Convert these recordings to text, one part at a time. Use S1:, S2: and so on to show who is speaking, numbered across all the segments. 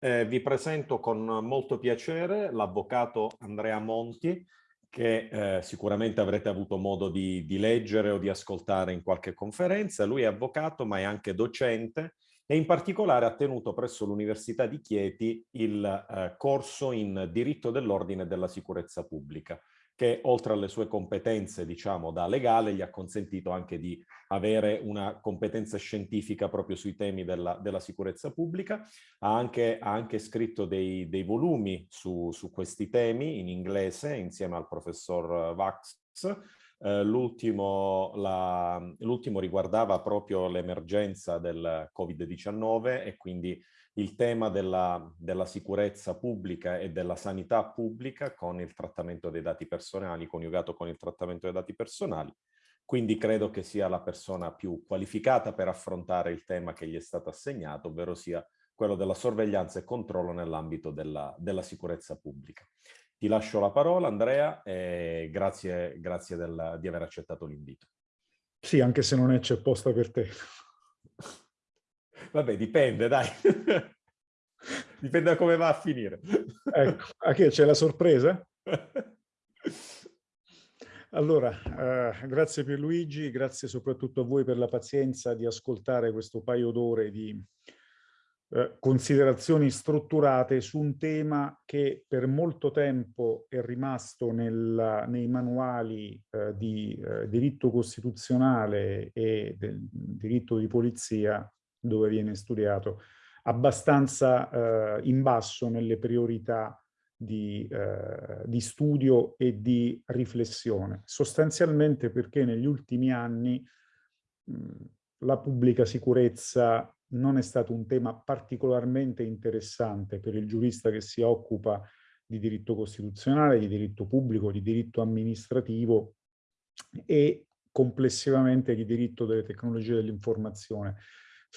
S1: Eh, vi presento con molto piacere l'avvocato Andrea Monti, che eh, sicuramente avrete avuto modo di, di, leggere o di ascoltare in qualche conferenza. Lui è avvocato, ma è anche docente e in particolare ha tenuto presso l'Università di Chieti il eh, corso in diritto dell'ordine e della sicurezza pubblica che oltre alle sue competenze, diciamo, da legale, gli ha consentito anche di avere una competenza scientifica proprio sui temi della, della sicurezza pubblica. Ha anche, ha anche scritto dei, dei volumi su, su, questi temi in inglese insieme al professor Vax. Eh, L'ultimo riguardava proprio l'emergenza del Covid-19 e quindi il tema della, della, sicurezza pubblica e della sanità pubblica con il trattamento dei dati personali, coniugato con il trattamento dei dati personali. Quindi credo che sia la persona più qualificata per affrontare il tema che gli è stato assegnato, ovvero sia quello della sorveglianza e controllo nell'ambito della, della, sicurezza pubblica. Ti lascio la parola Andrea e grazie, grazie del, di aver accettato l'invito.
S2: Sì, anche se non è c'è posta per te.
S1: Vabbè, dipende, dai. dipende da come va a finire.
S2: ecco, a che c'è la sorpresa? Allora, eh, grazie Pierluigi, grazie soprattutto a voi per la pazienza di ascoltare questo paio d'ore di eh, considerazioni strutturate su un tema che per molto tempo è rimasto nel, nei manuali eh, di eh, diritto costituzionale e del diritto di polizia dove viene studiato, abbastanza eh, in basso nelle priorità di, eh, di, studio e di riflessione, sostanzialmente perché negli ultimi anni mh, la pubblica sicurezza non è stato un tema particolarmente interessante per il giurista che si occupa di diritto costituzionale, di diritto pubblico, di diritto amministrativo e complessivamente di diritto delle tecnologie dell'informazione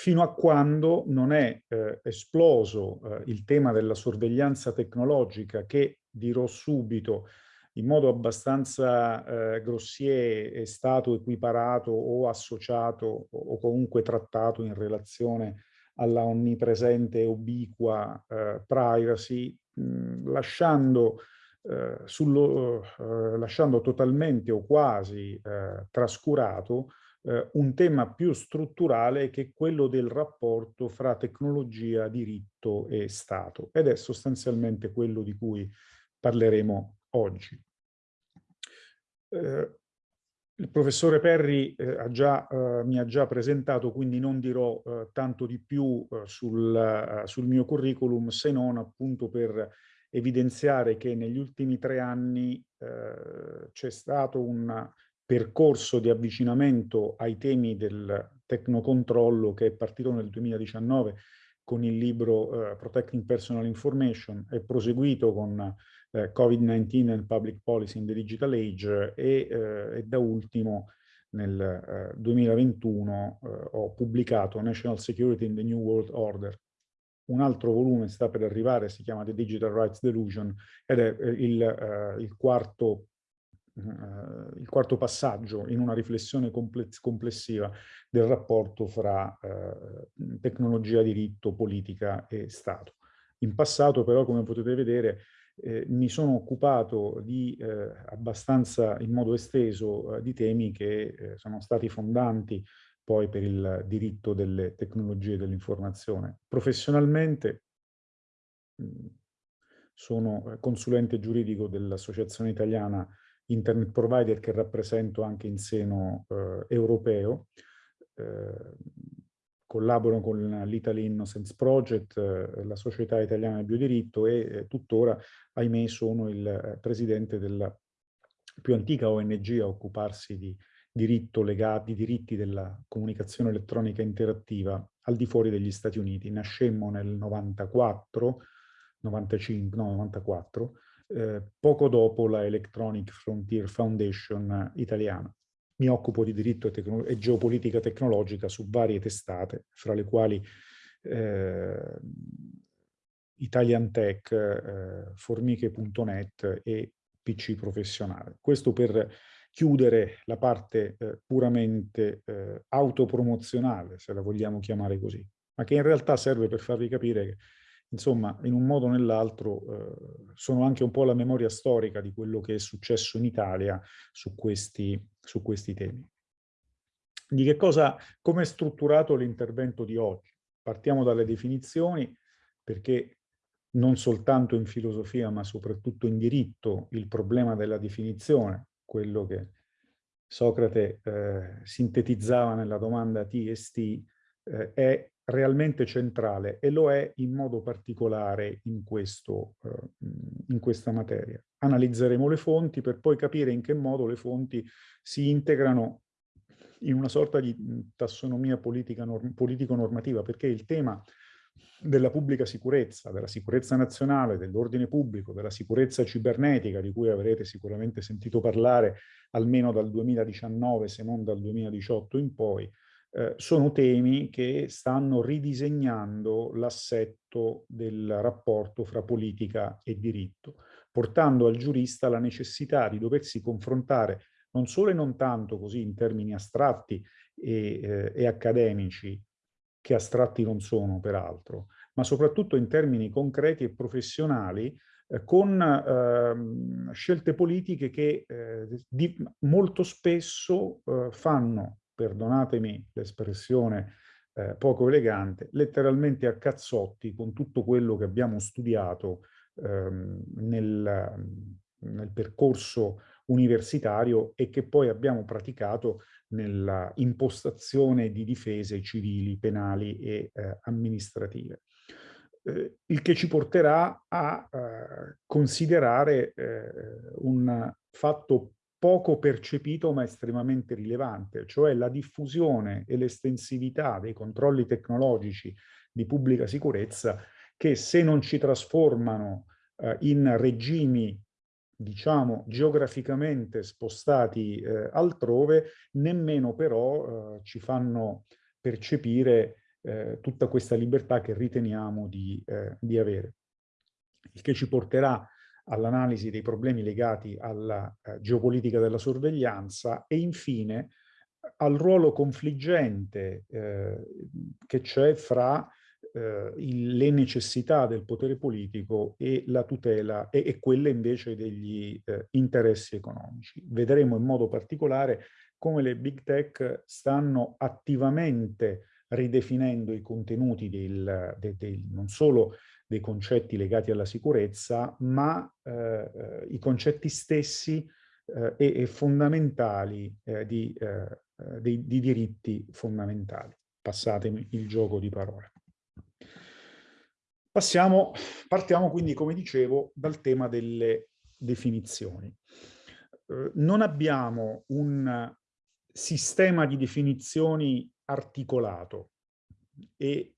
S2: fino a quando non è eh, esploso eh, il tema della sorveglianza tecnologica che, dirò subito, in modo abbastanza eh, grossier è stato equiparato o associato o comunque trattato in relazione alla onnipresente e ubiqua eh, privacy, mh, lasciando, eh, sullo, eh, lasciando totalmente o quasi trascurato eh, un tema più strutturale che è quello del rapporto fra tecnologia, diritto e Stato ed è sostanzialmente quello di cui parleremo oggi. Eh, il professore Perri eh, ha già, eh, mi ha già presentato, quindi non dirò eh, tanto di più eh, sul, eh, sul, mio curriculum, se non appunto per evidenziare che negli ultimi tre anni c'è stato un percorso di avvicinamento ai temi del tecnocontrollo che è partito nel 2019 con il libro uh, Protecting Personal Information, è proseguito con uh, Covid-19 and Public Policy in the Digital Age e, uh, e da ultimo nel 2021 ho pubblicato National Security in the New World Order. Un altro volume sta per arrivare, si chiama The Digital Rights Delusion ed è il, il quarto Uh, il quarto passaggio in una riflessione complessiva del rapporto fra uh, tecnologia, diritto, politica e Stato. In passato però, come potete vedere, eh, mi sono occupato di eh, abbastanza in modo esteso eh, di temi che eh, sono stati fondanti poi per il diritto delle tecnologie dell'informazione. Professionalmente mh, sono consulente giuridico dell'Associazione Italiana internet provider che rappresento anche in seno eh, europeo. Eh, collaboro con l'Italy Innocence Project, eh, la Società Italiana del Biodiritto e eh, tuttora, ahimè, sono il eh, presidente della più antica ONG a occuparsi di diritto legato, di diritti della comunicazione elettronica interattiva al di fuori degli Stati Uniti. Nascemmo nel 94, 95, no, 94, eh, poco dopo la Electronic Frontier Foundation italiana. Mi occupo di diritto e, e geopolitica tecnologica su varie testate, fra le quali eh, Italian Tech, eh, formiche.net e PC professionale. Questo per chiudere la parte eh, puramente eh, autopromozionale, se la vogliamo chiamare così, ma che in realtà serve per farvi capire che insomma, in un modo o nell'altro, eh, sono anche un po' la memoria storica di quello che è successo in Italia su questi, su questi temi. Di che cosa, come è strutturato l'intervento di oggi? Partiamo dalle definizioni, perché non soltanto in filosofia, ma soprattutto in diritto, il problema della definizione, quello che Socrate eh, sintetizzava nella domanda T e St, eh, è realmente centrale e lo è in modo particolare in, questo, eh, in questa materia. Analizzeremo le fonti per poi capire in che modo le fonti si integrano in una sorta di tassonomia politico-normativa, perché il tema della pubblica sicurezza, della sicurezza nazionale, dell'ordine pubblico, della sicurezza cibernetica, di cui avrete sicuramente sentito parlare almeno dal 2019, se non dal 2018 in poi, eh, sono temi che stanno ridisegnando l'assetto del rapporto fra politica e diritto, portando al giurista la necessità di doversi confrontare non solo e non tanto così in termini astratti e, eh, e accademici, che astratti non sono peraltro, ma soprattutto in termini concreti e professionali eh, con eh, scelte politiche che eh, di, molto spesso eh, fanno perdonatemi l'espressione eh, poco elegante, letteralmente a cazzotti con tutto quello che abbiamo studiato ehm, nel, nel percorso universitario e che poi abbiamo praticato nella impostazione di difese civili, penali e eh, amministrative. Eh, il che ci porterà a eh, considerare eh, un fatto poco percepito ma estremamente rilevante, cioè la diffusione e l'estensività dei controlli tecnologici di pubblica sicurezza che se non ci trasformano eh, in regimi diciamo geograficamente spostati eh, altrove, nemmeno però eh, ci fanno percepire eh, tutta questa libertà che riteniamo di, eh, di avere. Il che ci porterà all'analisi dei problemi legati alla eh, geopolitica della sorveglianza e infine al ruolo confliggente eh, che c'è fra eh, il, le necessità del potere politico e la tutela e, e quelle invece degli eh, interessi economici. Vedremo in modo particolare come le big tech stanno attivamente ridefinendo i contenuti del, del, del, non solo dei concetti legati alla sicurezza, ma eh, eh, i concetti stessi eh, e, e, fondamentali eh, di, eh, eh, dei, di, diritti fondamentali. Passatemi il gioco di parole. Passiamo, partiamo quindi, come dicevo, dal tema delle definizioni. non abbiamo un sistema di definizioni articolato e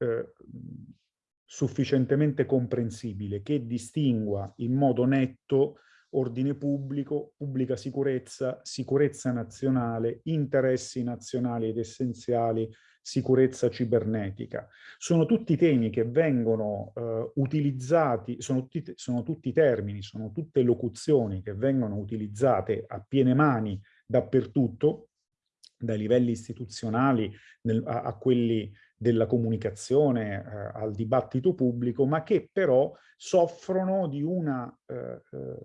S2: sufficientemente comprensibile che distingua in modo netto ordine pubblico, pubblica sicurezza, sicurezza nazionale, interessi nazionali ed essenziali, sicurezza cibernetica. Sono tutti temi che vengono eh, utilizzati, sono tutti, sono tutti termini, sono tutte locuzioni che vengono utilizzate a piene mani dappertutto, dai livelli istituzionali nel, a, a, quelli della comunicazione eh, al dibattito pubblico, ma che però soffrono di una eh, eh,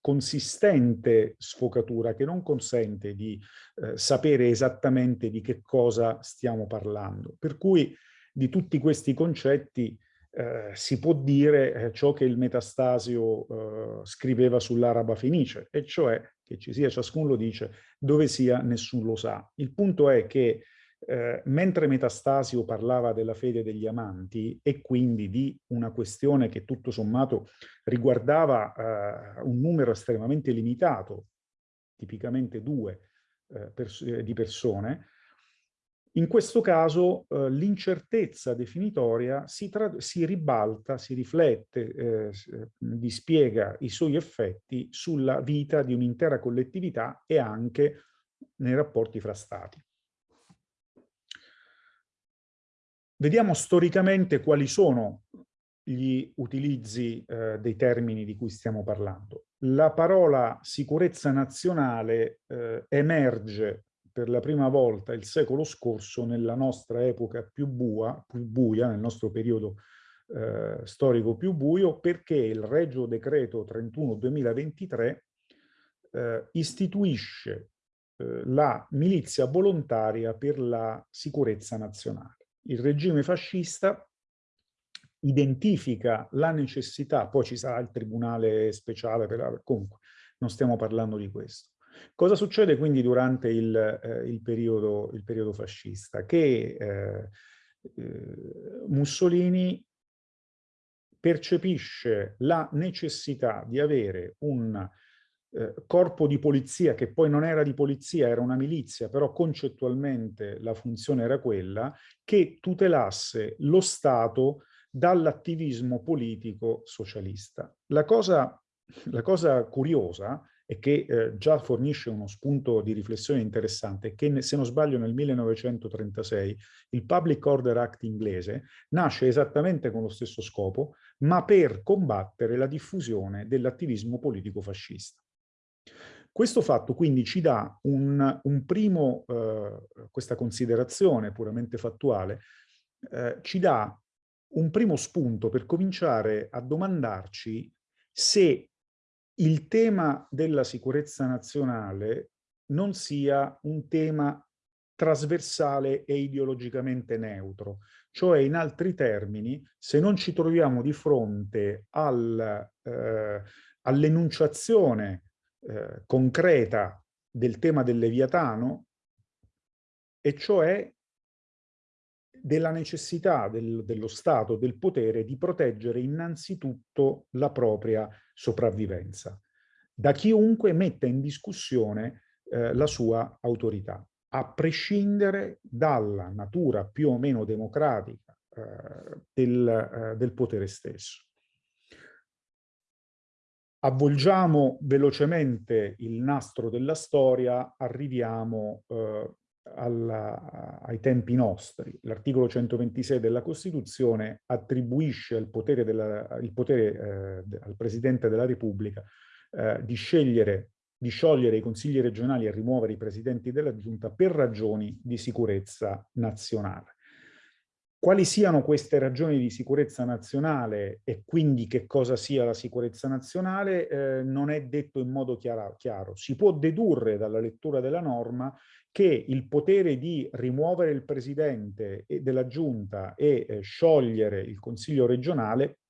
S2: consistente sfocatura che non consente di eh, sapere esattamente di che cosa stiamo parlando. Per cui di tutti questi concetti eh, si può dire eh, ciò che il Metastasio scriveva sull'araba fenice, e cioè che ci sia, ciascuno lo dice, dove sia nessuno lo sa. Il punto è che eh, mentre Metastasio parlava della fede degli amanti e quindi di una questione che tutto sommato riguardava eh, un numero estremamente limitato, tipicamente due eh, pers di persone, in questo caso eh, l'incertezza definitoria si, si, ribalta, si riflette, eh, dispiega i suoi effetti sulla vita di un'intera collettività e anche nei rapporti fra stati. Vediamo storicamente quali sono gli utilizzi eh, dei termini di cui stiamo parlando. La parola sicurezza nazionale eh, emerge per la prima volta il secolo scorso nella nostra epoca più, bua, più buia, nel nostro periodo eh, storico più buio perché il Regio Decreto 31-2023 eh, istituisce eh, la milizia volontaria per la sicurezza nazionale. Il regime fascista identifica la necessità, poi ci sarà il tribunale speciale, per, comunque non stiamo parlando di questo. Cosa succede quindi durante il, eh, il, periodo, il periodo, fascista? Che eh, eh, Mussolini percepisce la necessità di avere un eh, corpo di polizia, che poi non era di polizia, era una milizia, però concettualmente la funzione era quella, che tutelasse lo Stato dall'attivismo politico socialista. La cosa, la cosa curiosa e che eh, già fornisce uno spunto di riflessione interessante, che se non sbaglio nel 1936 il Public Order Act inglese nasce esattamente con lo stesso scopo, ma per combattere la diffusione dell'attivismo politico fascista. Questo fatto quindi ci dà un, un primo, eh, questa considerazione puramente fattuale, eh, ci dà un primo spunto per cominciare a domandarci se il tema della sicurezza nazionale non sia un tema trasversale e ideologicamente neutro. Cioè, in altri termini, se non ci troviamo di fronte al, eh, all'enunciazione eh, concreta del tema del Leviatano, e cioè della necessità del, dello Stato, del potere, di proteggere innanzitutto la propria sopravvivenza, da chiunque metta in discussione eh, la sua autorità, a prescindere dalla natura più o meno democratica eh, del, eh, del potere stesso. Avvolgiamo velocemente il nastro della storia, arriviamo eh, alla, ai tempi nostri. L'articolo 126 della Costituzione attribuisce il potere, della, il potere eh, al Presidente della Repubblica eh, di scegliere di sciogliere i consigli regionali e rimuovere i presidenti della giunta per ragioni di sicurezza nazionale. Quali siano queste ragioni di sicurezza nazionale e quindi che cosa sia la sicurezza nazionale eh, non è detto in modo chiaro, chiaro. Si può dedurre dalla lettura della norma che il potere di rimuovere il presidente della giunta e eh, sciogliere il consiglio regionale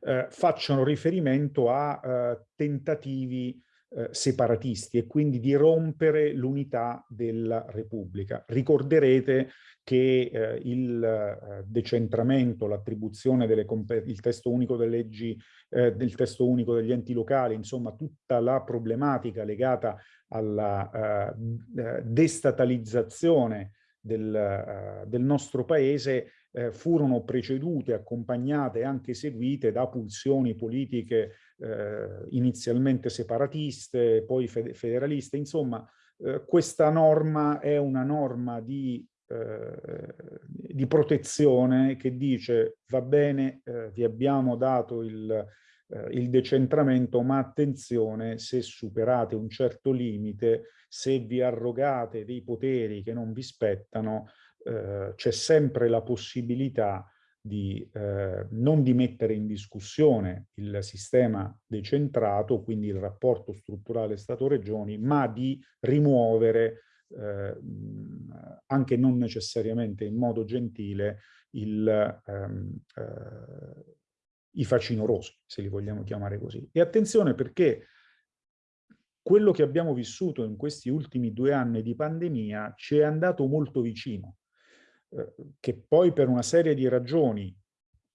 S2: eh, facciano riferimento a eh, tentativi eh, separatisti e quindi di rompere l'unità della Repubblica. Ricorderete che eh, il eh, decentramento, l'attribuzione del testo unico delle leggi, eh, del testo unico degli enti locali, insomma tutta la problematica legata alla eh, eh, destatalizzazione del, del nostro paese eh, furono precedute, accompagnate e anche seguite da pulsioni politiche eh, inizialmente separatiste, poi federaliste. Insomma, eh, questa norma è una norma di, eh, di, protezione che dice va bene, eh, vi abbiamo dato il, eh, il decentramento, ma attenzione, se superate un certo limite, se vi arrogate dei poteri che non vi spettano, eh, c'è sempre la possibilità di, eh, non di mettere in discussione il sistema decentrato, quindi il rapporto strutturale Stato-Regioni, ma di rimuovere, eh, anche non necessariamente in modo gentile, il, ehm, eh, i facinorosi, se li vogliamo chiamare così. E attenzione perché quello che abbiamo vissuto in questi ultimi due anni di pandemia ci è andato molto vicino. Eh, che poi per una serie di ragioni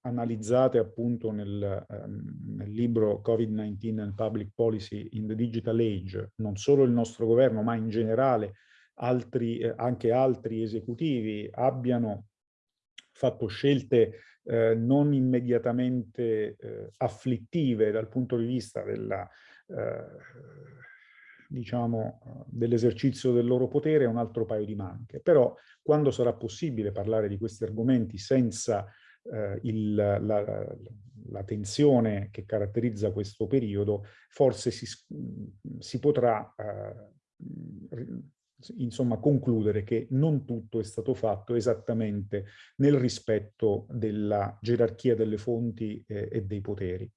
S2: analizzate appunto nel, um, nel libro Covid-19 and Public Policy in the Digital Age, non solo il nostro governo, ma in generale altri, eh, anche altri esecutivi abbiano fatto scelte eh, non immediatamente eh, afflittive dal punto di vista della eh, diciamo, dell'esercizio del loro potere è un altro paio di maniche. Però quando sarà possibile parlare di questi argomenti senza eh, il, la, la, tensione che caratterizza questo periodo, forse si, si potrà eh, insomma concludere che non tutto è stato fatto esattamente nel rispetto della gerarchia delle fonti eh, e dei poteri.